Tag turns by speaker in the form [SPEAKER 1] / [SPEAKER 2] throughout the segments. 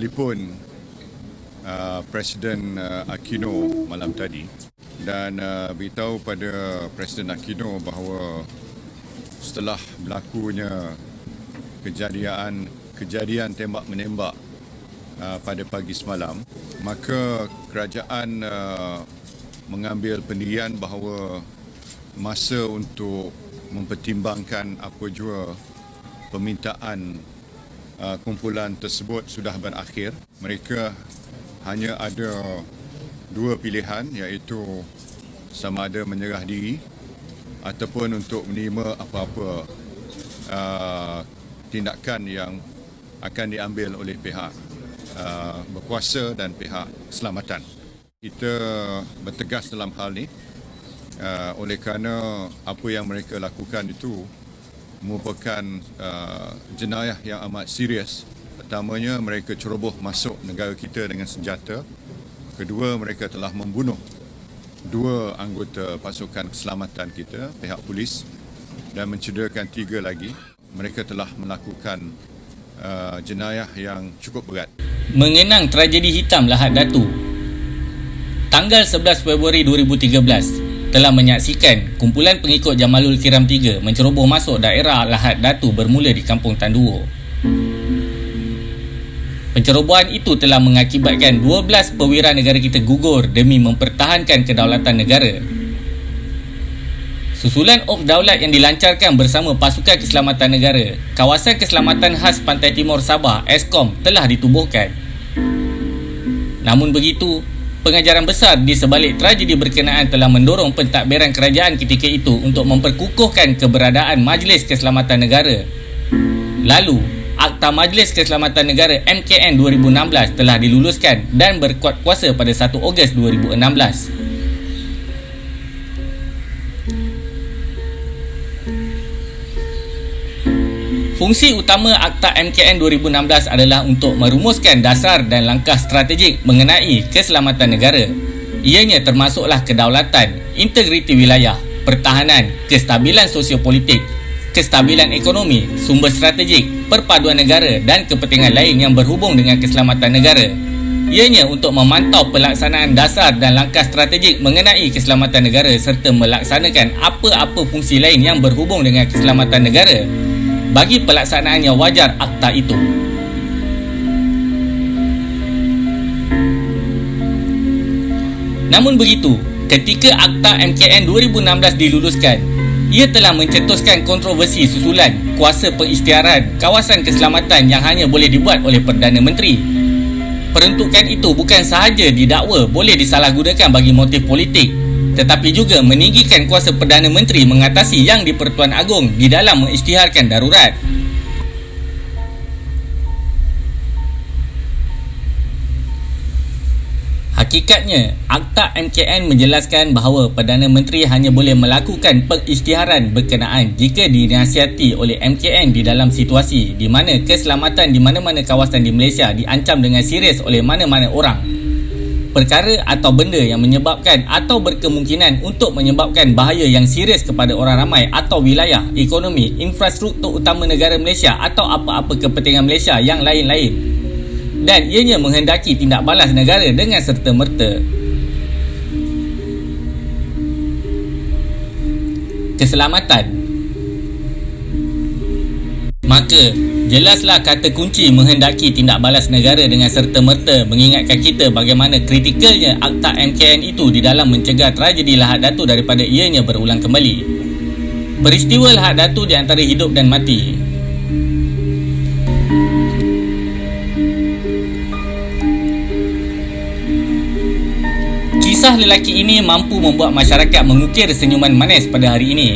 [SPEAKER 1] telefon uh, Presiden uh, Aquino malam tadi. Dan uh, beritahu pada Presiden Aquino bahawa setelah berlakunya kejadian kejadian tembak menembak uh, pada pagi semalam maka kerajaan uh, mengambil pendirian bahawa masa untuk mempertimbangkan apa jua permintaan kumpulan tersebut sudah berakhir. Mereka hanya ada dua pilihan iaitu sama ada menyerah diri ataupun untuk menerima apa-apa uh, tindakan yang akan diambil oleh pihak uh, berkuasa dan pihak keselamatan. Kita bertegas dalam hal ini uh, oleh kerana apa yang mereka lakukan itu merupakan uh, jenayah yang amat serius. Pertamanya mereka ceroboh masuk negara kita dengan senjata. Kedua mereka telah membunuh dua anggota pasukan keselamatan kita, pihak polis dan mencederakan tiga lagi. Mereka telah melakukan uh, jenayah yang cukup berat.
[SPEAKER 2] Mengenang tragedi hitam Lahad Datu. Tanggal 11 Februari 2013, telah menyaksikan kumpulan pengikut Jamalul Kiram 3 menceroboh masuk daerah Lahad Datu bermula di Kampung Tanduo. Pencerobohan itu telah mengakibatkan 12 perwira negara kita gugur demi mempertahankan kedaulatan negara. Susulan Op Daulat yang dilancarkan bersama Pasukan Keselamatan Negara, Kawasan Keselamatan Khas Pantai Timur Sabah, ESKOM telah ditubuhkan. Namun begitu, pengajaran besar di sebalik tragedi berkenaan telah mendorong pentadbiran kerajaan ketika itu untuk memperkukuhkan keberadaan Majlis Keselamatan Negara. Lalu, Akta Majlis Keselamatan Negara MKN 2016 telah diluluskan dan berkuat kuasa pada 1 Ogos 2016. Fungsi utama Akta MKN 2016 adalah untuk merumuskan dasar dan langkah strategik mengenai keselamatan negara. Ianya termasuklah kedaulatan, integriti wilayah, pertahanan, kestabilan sosiopolitik, kestabilan ekonomi, sumber strategik, perpaduan negara dan kepentingan lain yang berhubung dengan keselamatan negara. Ianya untuk memantau pelaksanaan dasar dan langkah strategik mengenai keselamatan negara serta melaksanakan apa-apa fungsi lain yang berhubung dengan keselamatan negara bagi pelaksanaan yang wajar akta itu. Namun begitu, ketika akta MKN 2016 diluluskan, ia telah mencetuskan kontroversi susulan kuasa pengisytiharan kawasan keselamatan yang hanya boleh dibuat oleh Perdana Menteri. Peruntukan itu bukan sahaja didakwa boleh disalahgunakan bagi motif politik tetapi juga meninggikan kuasa Perdana Menteri mengatasi yang di-Pertuan Agong di dalam mengisytiharkan darurat. Hakikatnya, Akta MKN menjelaskan bahawa Perdana Menteri hanya boleh melakukan pengisytiharan berkenaan jika dinasihati oleh MKN di dalam situasi di mana keselamatan di mana-mana kawasan di Malaysia diancam dengan serius oleh mana-mana orang perkara atau benda yang menyebabkan atau berkemungkinan untuk menyebabkan bahaya yang serius kepada orang ramai atau wilayah, ekonomi, infrastruktur utama negara Malaysia atau apa-apa kepentingan Malaysia yang lain-lain. Dan ianya menghendaki tindak balas negara dengan serta-merta. Keselamatan Maka, Jelaslah kata kunci menghendaki tindak balas negara dengan serta-merta mengingatkan kita bagaimana kritikalnya Akta MKN itu di dalam mencegah tragedi Lahad Datu daripada ianya berulang kembali. Peristiwa Lahad Datu di antara hidup dan mati. Kisah lelaki ini mampu membuat masyarakat mengukir senyuman manis pada hari ini.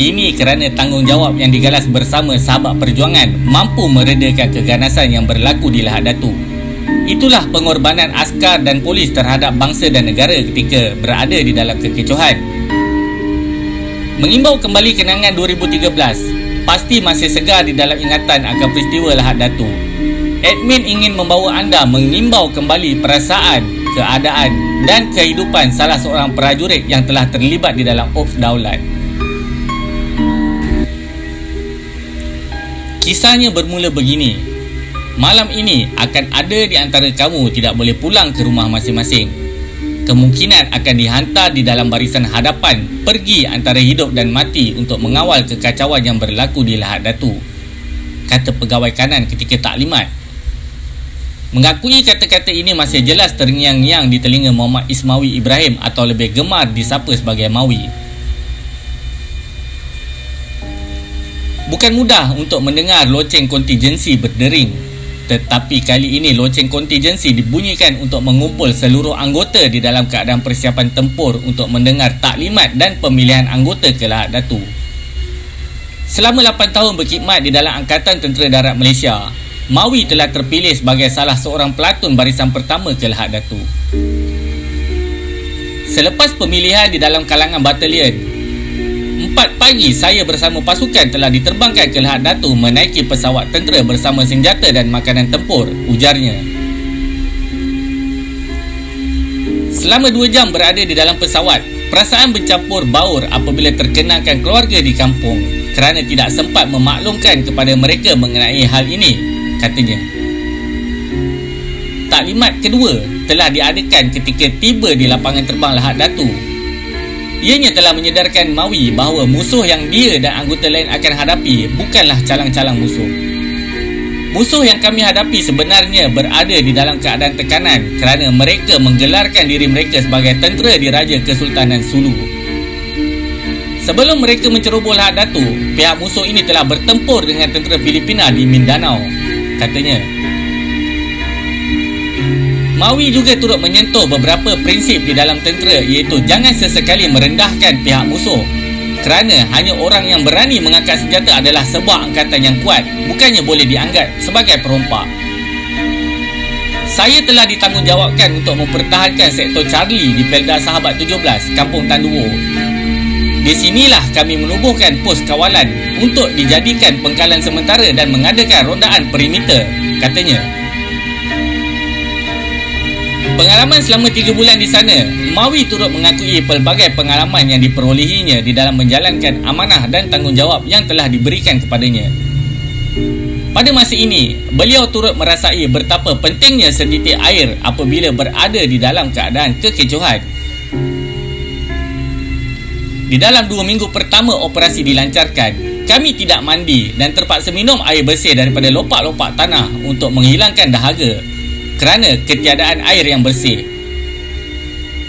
[SPEAKER 2] Ini kerana tanggungjawab yang digalas bersama sahabat perjuangan mampu meredakan keganasan yang berlaku di Lahad Datu. Itulah pengorbanan askar dan polis terhadap bangsa dan negara ketika berada di dalam kekecohan. Mengimbau kembali kenangan 2013, pasti masih segar di dalam ingatan akan peristiwa Lahad Datu. Admin ingin membawa anda mengimbau kembali perasaan, keadaan dan kehidupan salah seorang prajurit yang telah terlibat di dalam Ops Daulat. Kisahnya bermula begini. malam ini akan ada di antara kamu tidak boleh pulang ke rumah masing-masing. Kemungkinan akan dihantar di dalam barisan hadapan pergi antara hidup dan mati untuk mengawal kekacauan yang berlaku di Lahad Datu. Kata pegawai kanan ketika taklimat. Mengakui kata-kata ini masih jelas terngiang-ngiang di telinga Muhammad Ismawi Ibrahim atau lebih gemar disapa sebagai Mawi. Bukan mudah untuk mendengar loceng kontingensi berdering tetapi kali ini loceng kontingensi dibunyikan untuk mengumpul seluruh anggota di dalam keadaan persiapan tempur untuk mendengar taklimat dan pemilihan anggota ke Lahad Datu. Selama 8 tahun berkhidmat di dalam Angkatan Tentera Darat Malaysia, Mawi telah terpilih sebagai salah seorang pelatun barisan pertama ke Lahad Datu. Selepas pemilihan di dalam kalangan batalion, 4 pagi saya bersama pasukan telah diterbangkan ke Lahad Datu menaiki pesawat tentera bersama senjata dan makanan tempur, ujarnya. Selama 2 jam berada di dalam pesawat, perasaan bercampur baur apabila terkenangkan keluarga di kampung kerana tidak sempat memaklumkan kepada mereka mengenai hal ini, katanya. Taklimat kedua telah diadakan ketika tiba di lapangan terbang Lahad Datu Ianya telah menyedarkan Mawi bahawa musuh yang dia dan anggota lain akan hadapi bukanlah calang-calang musuh. Musuh yang kami hadapi sebenarnya berada di dalam keadaan tekanan kerana mereka menggelarkan diri mereka sebagai tentera diraja Kesultanan Sulu. Sebelum mereka menceroboh Lahad Datu, pihak musuh ini telah bertempur dengan tentera Filipina di Mindanao, katanya. Mawi juga turut menyentuh beberapa prinsip di dalam tentera iaitu jangan sesekali merendahkan pihak musuh kerana hanya orang yang berani mengangkat senjata adalah sebuah angkatan yang kuat bukannya boleh dianggap sebagai perompak. Saya telah ditanggungjawabkan untuk mempertahankan sektor Charlie di Pelda Sahabat 17, Kampung Tanduo. Di sinilah kami menubuhkan pos kawalan untuk dijadikan pengkalan sementara dan mengadakan rondaan perimeter, katanya. Pengalaman selama 3 bulan di sana, Mawi turut mengakui pelbagai pengalaman yang diperolehinya di dalam menjalankan amanah dan tanggungjawab yang telah diberikan kepadanya. Pada masa ini, beliau turut merasai betapa pentingnya setitik air apabila berada di dalam keadaan kekecohan. Di dalam dua minggu pertama operasi dilancarkan, kami tidak mandi dan terpaksa minum air bersih daripada lopak-lopak tanah untuk menghilangkan dahaga kerana ketiadaan air yang bersih.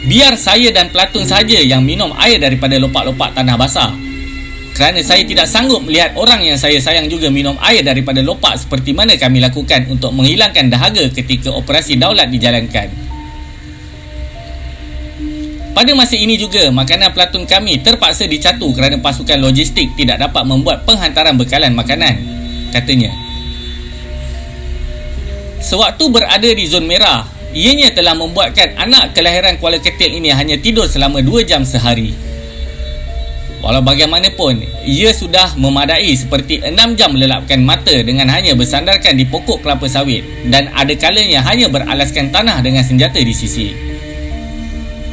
[SPEAKER 2] Biar saya dan pelatun saja yang minum air daripada lopak-lopak tanah basah. Kerana saya tidak sanggup melihat orang yang saya sayang juga minum air daripada lopak seperti mana kami lakukan untuk menghilangkan dahaga ketika operasi daulat dijalankan. Pada masa ini juga, makanan pelatun kami terpaksa dicatu kerana pasukan logistik tidak dapat membuat penghantaran bekalan makanan, katanya. Sewaktu berada di zon merah, ianya telah membuatkan anak kelahiran Kuala Ketil ini hanya tidur selama 2 jam sehari. Walau bagaimanapun, ia sudah memadai seperti 6 jam melelapkan mata dengan hanya bersandarkan di pokok kelapa sawit dan ada kalanya hanya beralaskan tanah dengan senjata di sisi.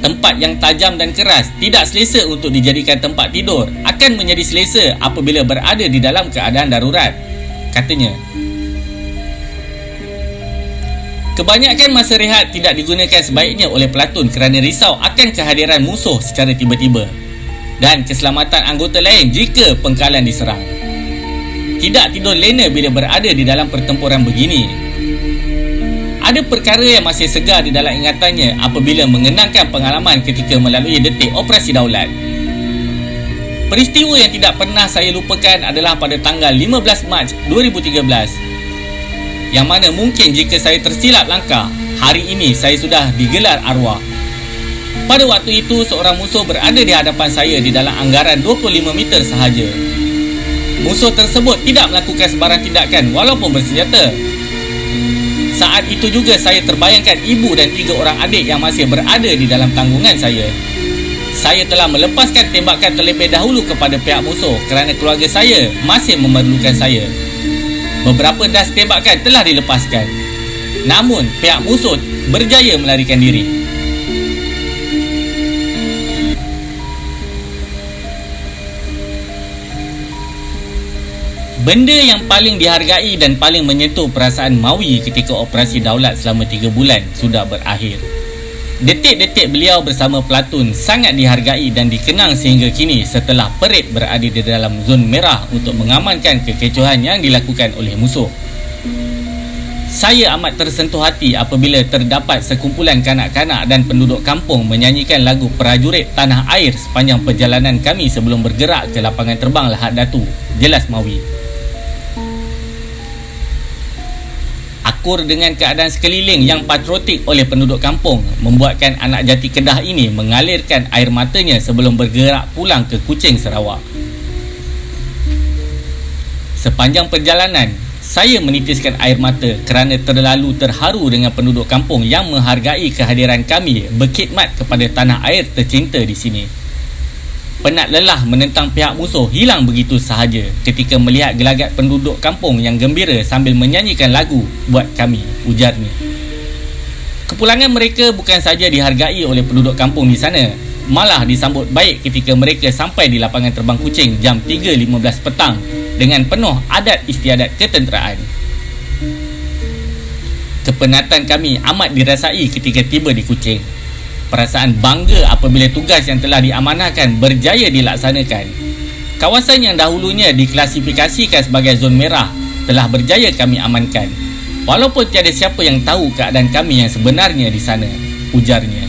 [SPEAKER 2] Tempat yang tajam dan keras tidak selesa untuk dijadikan tempat tidur akan menjadi selesa apabila berada di dalam keadaan darurat, katanya. Kebanyakan masa rehat tidak digunakan sebaiknya oleh pelatun kerana risau akan kehadiran musuh secara tiba-tiba dan keselamatan anggota lain jika pengkalan diserang. Tidak tidur lena bila berada di dalam pertempuran begini. Ada perkara yang masih segar di dalam ingatannya apabila mengenangkan pengalaman ketika melalui detik operasi daulat. Peristiwa yang tidak pernah saya lupakan adalah pada tanggal 15 Mac 2013 yang mana mungkin jika saya tersilap langkah, hari ini saya sudah digelar arwah. Pada waktu itu, seorang musuh berada di hadapan saya di dalam anggaran 25 meter sahaja. Musuh tersebut tidak melakukan sebarang tindakan walaupun bersenjata. Saat itu juga saya terbayangkan ibu dan tiga orang adik yang masih berada di dalam tanggungan saya. Saya telah melepaskan tembakan terlebih dahulu kepada pihak musuh kerana keluarga saya masih memerlukan saya. Beberapa das tembakan telah dilepaskan. Namun, pihak musuh berjaya melarikan diri. Benda yang paling dihargai dan paling menyentuh perasaan Mawi ketika operasi daulat selama 3 bulan sudah berakhir. Detik-detik beliau bersama Platun sangat dihargai dan dikenang sehingga kini setelah perit berada di dalam zon merah untuk mengamankan kekecohan yang dilakukan oleh musuh. Saya amat tersentuh hati apabila terdapat sekumpulan kanak-kanak dan penduduk kampung menyanyikan lagu prajurit tanah air sepanjang perjalanan kami sebelum bergerak ke lapangan terbang Lahad Datu. Jelas Mawi. Akur dengan keadaan sekeliling yang patriotik oleh penduduk kampung membuatkan anak jati Kedah ini mengalirkan air matanya sebelum bergerak pulang ke Kuching, Sarawak. Sepanjang perjalanan, saya menitiskan air mata kerana terlalu terharu dengan penduduk kampung yang menghargai kehadiran kami berkhidmat kepada tanah air tercinta di sini penat lelah menentang pihak musuh hilang begitu sahaja ketika melihat gelagat penduduk kampung yang gembira sambil menyanyikan lagu buat kami, ujarnya. Kepulangan mereka bukan saja dihargai oleh penduduk kampung di sana, malah disambut baik ketika mereka sampai di lapangan terbang kucing jam 3.15 petang dengan penuh adat istiadat ketenteraan. Kepenatan kami amat dirasai ketika tiba di kucing perasaan bangga apabila tugas yang telah diamanahkan berjaya dilaksanakan. Kawasan yang dahulunya diklasifikasikan sebagai zon merah telah berjaya kami amankan. Walaupun tiada siapa yang tahu keadaan kami yang sebenarnya di sana, ujarnya.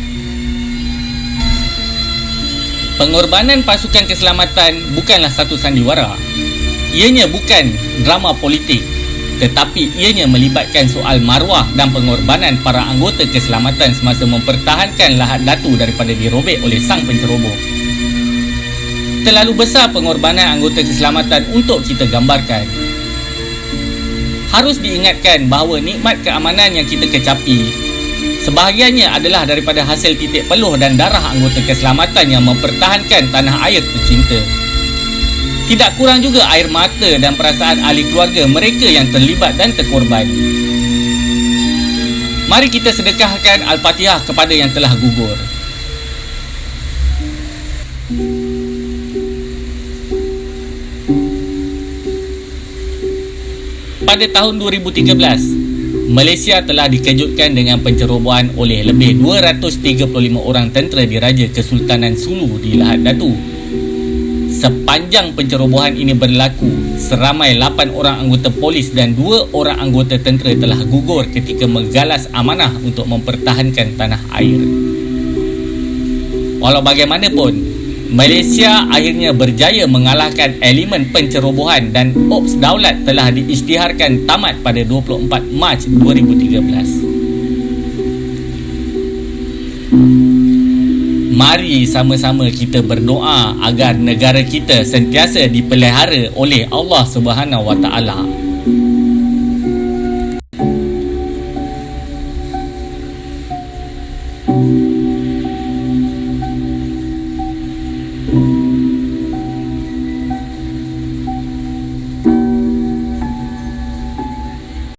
[SPEAKER 2] Pengorbanan pasukan keselamatan bukanlah satu sandiwara. Ianya bukan drama politik tetapi ianya melibatkan soal maruah dan pengorbanan para anggota keselamatan semasa mempertahankan lahat datu daripada dirobek oleh sang penceroboh. Terlalu besar pengorbanan anggota keselamatan untuk kita gambarkan. Harus diingatkan bahawa nikmat keamanan yang kita kecapi sebahagiannya adalah daripada hasil titik peluh dan darah anggota keselamatan yang mempertahankan tanah air tercinta. Tidak kurang juga air mata dan perasaan ahli keluarga mereka yang terlibat dan terkorban. Mari kita sedekahkan Al-Fatihah kepada yang telah gugur. Pada tahun 2013, Malaysia telah dikejutkan dengan pencerobohan oleh lebih 235 orang tentera diraja Kesultanan Sulu di Lahad Datu Sepanjang pencerobohan ini berlaku, seramai 8 orang anggota polis dan 2 orang anggota tentera telah gugur ketika menggalas amanah untuk mempertahankan tanah air. Walau bagaimanapun, Malaysia akhirnya berjaya mengalahkan elemen pencerobohan dan Ops Daulat telah diisytiharkan tamat pada 24 Mac 2013. Mari sama-sama kita berdoa agar negara kita sentiasa dipelihara oleh Allah Subhanahu Wa Taala.